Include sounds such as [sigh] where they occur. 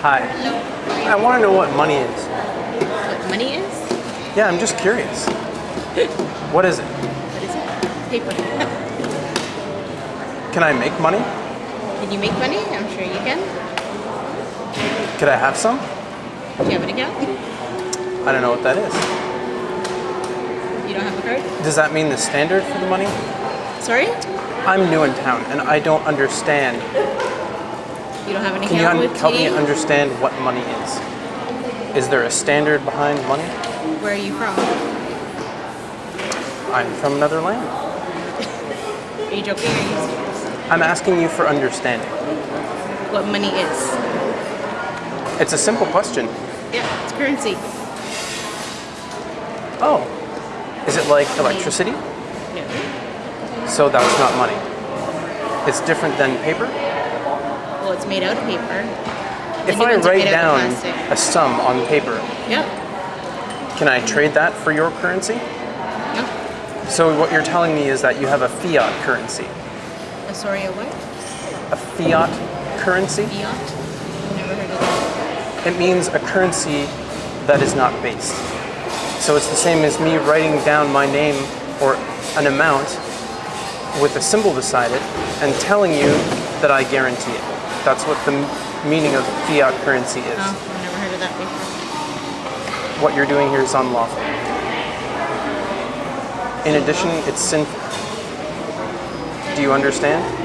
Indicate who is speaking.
Speaker 1: Hi.
Speaker 2: Hello.
Speaker 1: I want to know what money is.
Speaker 2: What money is?
Speaker 1: Yeah, I'm just curious. [laughs] What is it?
Speaker 2: What is it? Paper. [laughs]
Speaker 1: Can I make money?
Speaker 2: Can you make money? I'm sure you can.
Speaker 1: Could I have some?
Speaker 2: Do you have an account?
Speaker 1: I don't know what that is.
Speaker 2: You don't have a card?
Speaker 1: Does that mean the standard for the money?
Speaker 2: Sorry?
Speaker 1: I'm new in town and I don't understand.
Speaker 2: You don't have an
Speaker 1: Can you
Speaker 2: account
Speaker 1: un-
Speaker 2: with
Speaker 1: help me understand what money is? Is there a standard behind money?
Speaker 2: Where are you from?
Speaker 1: I'm from another land.
Speaker 2: Are you joking? Are you?
Speaker 1: I'm asking you for understanding.
Speaker 2: What money is?
Speaker 1: It's a simple question.
Speaker 2: Yeah, it's currency.
Speaker 1: Oh, is it like electricity?
Speaker 2: No.
Speaker 1: So that's not money. It's different than paper?
Speaker 2: Well, it's made out of paper.
Speaker 1: If I write down a sum on paper,
Speaker 2: Yep.
Speaker 1: can I trade that for your currency?
Speaker 2: Yep.
Speaker 1: So what you're telling me is that you have a fiat currency.
Speaker 2: Uh, sorry, a what?
Speaker 1: A fiat currency?
Speaker 2: Fiat? Never heard of that.
Speaker 1: It means a currency that is not based. So it's the same as me writing down my name or an amount with a symbol beside it and telling you that I guarantee it. That's what the meaning of fiat currency is.
Speaker 2: Oh, I've never heard of that before.
Speaker 1: What you're doing here is unlawful. In addition, it's sinful. Do you understand?